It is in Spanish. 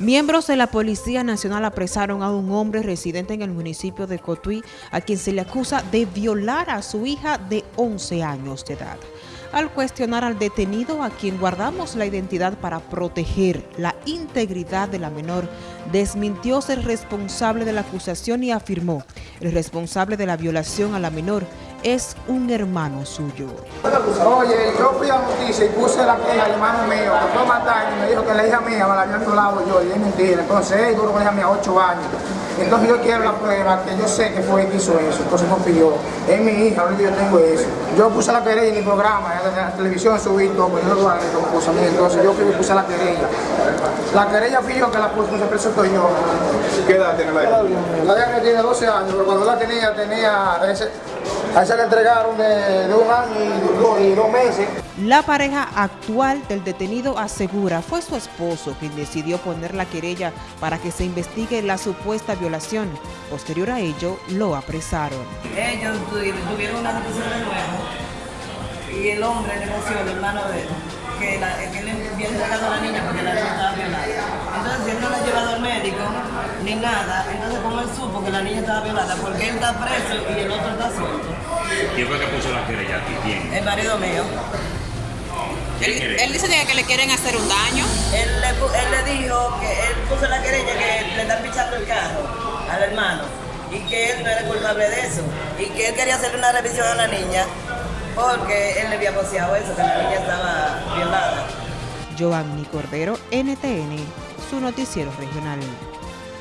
Miembros de la Policía Nacional apresaron a un hombre residente en el municipio de Cotuí a quien se le acusa de violar a su hija de 11 años de edad. Al cuestionar al detenido, a quien guardamos la identidad para proteger la integridad de la menor, desmintió ser responsable de la acusación y afirmó, el responsable de la violación a la menor es un hermano suyo. Oye, yo fui a noticia y puse la queja al hermano mío, que fue matar y me dijo que la hija mía me la había violado yo, y es mentira. Entonces él duró con la hija mía 8 años. Entonces yo quiero la prueba que yo sé que fue él que hizo eso, entonces pidió. Es mi hija, ahorita yo tengo eso. Yo puse la querella en mi programa, en la televisión subí todo, pues yo lo hago mía, entonces yo puse la querella. La querella fui yo que la puse, se presentó yo. ¿Qué edad tiene la hija? La hija tiene 12 años, pero cuando la tenía, tenía... Ese, a esa le entregaron de, de un año y dos, y dos meses. La pareja actual del detenido asegura fue su esposo quien decidió poner la querella para que se investigue la supuesta violación. Posterior a ello, lo apresaron. Ellos tuvieron una discusión de nuevo y el hombre negoció, el hermano de él, que, la, que él había entregado a la niña porque la niña estaba violada. Entonces él no la ha llevado al médico nada, entonces como él supo que la niña estaba violada, porque él está preso y el otro está suelto. ¿Quién fue que puso la querella aquí? ¿Quién? El marido mío. ¿Qué Él dice que le quieren hacer un daño. Él le, él le dijo que él puso la querella que le están pichando el carro al hermano y que él no era culpable de eso y que él quería hacerle una revisión a la niña porque él le había poseado eso, que la niña estaba violada. Giovanni Cordero, NTN, su noticiero regional.